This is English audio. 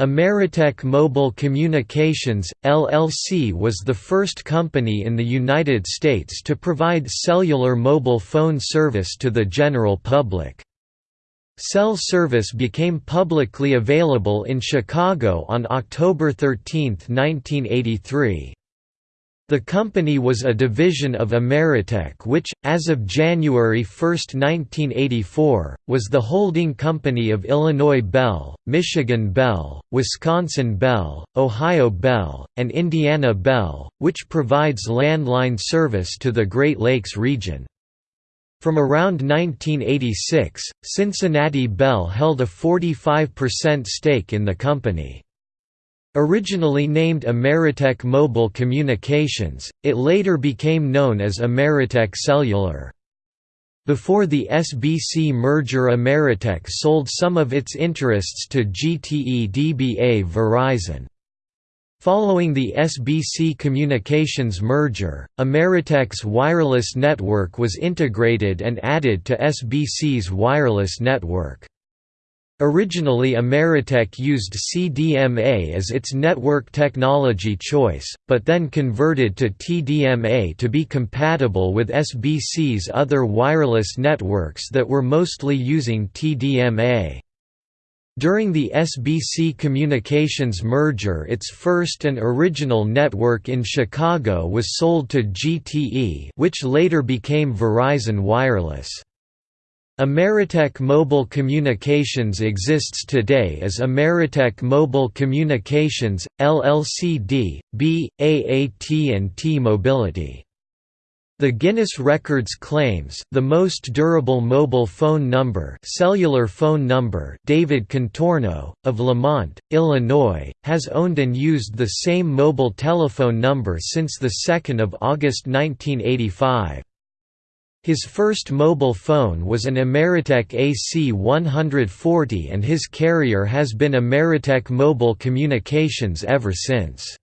Ameritech Mobile Communications, LLC was the first company in the United States to provide cellular mobile phone service to the general public. Cell service became publicly available in Chicago on October 13, 1983. The company was a division of Ameritech which, as of January 1, 1984, was the holding company of Illinois Bell, Michigan Bell, Wisconsin Bell, Ohio Bell, and Indiana Bell, which provides landline service to the Great Lakes region. From around 1986, Cincinnati Bell held a 45% stake in the company. Originally named Ameritech Mobile Communications, it later became known as Ameritech Cellular. Before the SBC merger Ameritech sold some of its interests to GTE DBA Verizon. Following the SBC Communications merger, Ameritech's wireless network was integrated and added to SBC's wireless network. Originally Ameritech used CDMA as its network technology choice, but then converted to TDMA to be compatible with SBC's other wireless networks that were mostly using TDMA. During the SBC Communications merger its first and original network in Chicago was sold to GTE which later became Verizon Wireless. Ameritech Mobile Communications exists today as Ameritech Mobile Communications, LLC B, AAT and T Mobility. The Guinness Records claims the most durable mobile phone number cellular phone number David Contorno, of Lemont, Illinois, has owned and used the same mobile telephone number since 2 August 1985. His first mobile phone was an Ameritech AC-140 and his carrier has been Ameritech Mobile Communications ever since.